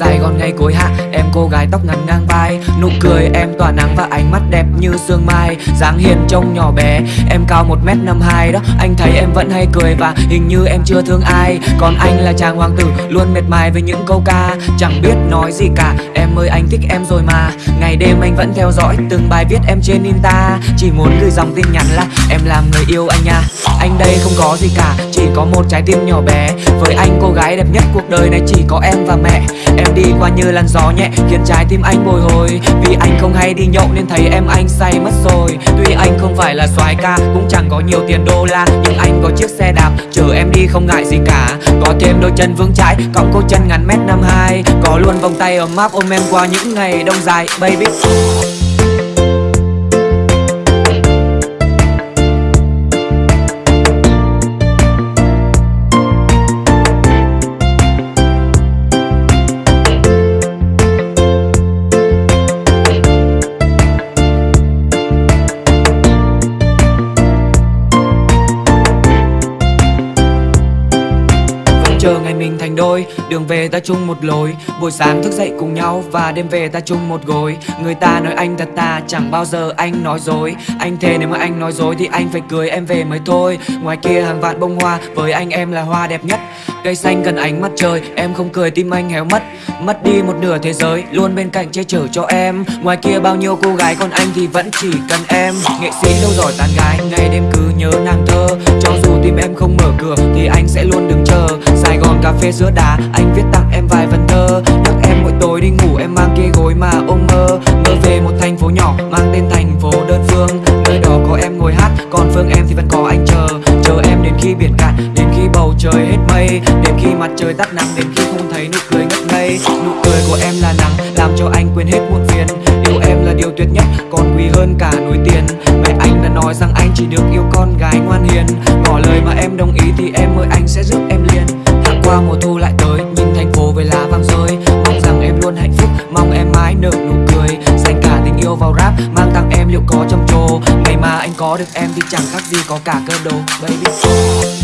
Sài Gòn ngay cuối hạ, Em cô gái tóc ngắn ngang vai. Nụ cười em tỏa nắng và ánh mắt đẹp như sương mai. Dáng hiền trông nhỏ bé, Em cao 1m52 đó. Anh thấy em vẫn hay cười và hình như em chưa thương ai. Còn anh là chàng hoàng tử, luôn mệt mài với những câu ca. Chẳng biết nói gì cả, Em ơi anh thích em rồi mà. Ngày đêm anh vẫn theo dõi từng bài viết em trên Insta. Chỉ muốn gửi dòng tin nhắn là, Em làm người yêu anh nha. Anh đây không có gì cả chỉ có một trái tim nhỏ bé. Với anh cô gái đẹp nhất cuộc đời này chỉ có em và mẹ. Em đi qua như làn gió nhẹ, Khiến trái tim anh bồi hồi. Vì anh không hay đi nhậu nên thấy em anh say mất rồi. Tuy anh không phải là soái ca, Cũng chẳng có nhiều tiền đô la, Nhưng anh có chiếc xe đạp, Chở em đi không ngại gì cả. Có thêm đôi chân vững chãi cộng cô chân ngắn mét năm hai. Có luôn vòng tay ấm áp ôm em qua những ngày đông dài, Baby. Chờ ngày mình thành đôi. Đường về ta chung một lối, Buổi sáng thức dậy cùng nhau Và đêm về ta chung một gối. Người ta nói anh thật ta, Chẳng bao giờ anh nói dối. Anh thề nếu mà anh nói dối Thì anh phải cưới em về mới thôi. Ngoài kia hàng vạn bông hoa, Với anh em là hoa đẹp nhất. Cây xanh cần ánh mặt trời, Em không cười tim anh héo mất. Mất đi một nửa thế giới, Luôn bên cạnh che chở cho em. Ngoài kia bao nhiêu cô gái, Còn anh thì vẫn chỉ cần em. Nghệ sĩ đâu giỏi tán gái, Ngày đêm cứ nhớ nàng thơ. Cho dù tim em không mở cửa Thì anh sẽ luôn đứng cà phê giữa đà, Anh viết tặng em vài vần thơ. Nhắc em mỗi tối đi ngủ em mang kia gối mà ôm mơ. Mơ về một thành phố nhỏ Mang tên thành phố đơn phương. Nơi đó có em ngồi hát Còn phương em thì vẫn có anh chờ. Chờ em đến khi biển cạn Đến khi bầu trời hết mây. Đến khi mặt trời tắt nắng Đến khi không thấy nụ cười ngất ngây. Nụ cười của em là nắng Làm cho anh quên hết muộn phiền. Yêu em là điều tuyệt nhất Còn quý hơn cả núi tiền. Mẹ anh đã nói rằng anh chỉ được yêu con gái ngoan hiền. Ngỏ lời mà em đồng ý thì em ơi anh sẽ giúp em liền qua mùa thu lại tới, Nhìn thành phố với lá vàng rơi. Mong rằng em luôn hạnh phúc, Mong em mãi nở nụ cười. Dành cả tình yêu vào rap, Mang tặng em liệu có trầm trồ. Ngày mà anh có được em thì chẳng khác gì có cả cơ đồ Baby.